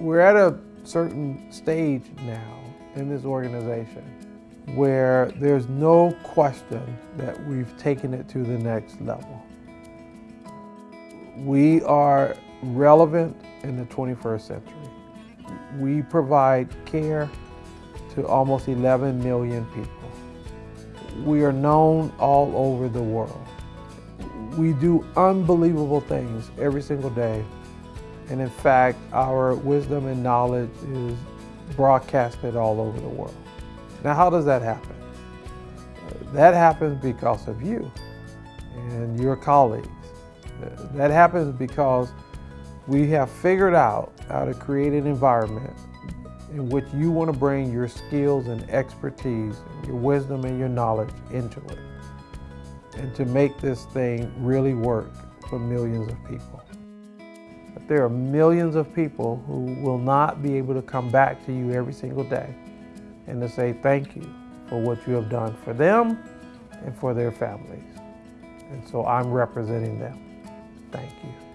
We're at a certain stage now in this organization where there's no question that we've taken it to the next level. We are relevant in the 21st century. We provide care to almost 11 million people. We are known all over the world. We do unbelievable things every single day. And in fact, our wisdom and knowledge is broadcasted all over the world. Now, how does that happen? That happens because of you and your colleagues. That happens because we have figured out how to create an environment in which you want to bring your skills and expertise, your wisdom and your knowledge into it, and to make this thing really work for millions of people. There are millions of people who will not be able to come back to you every single day and to say thank you for what you have done for them and for their families. And so I'm representing them. Thank you.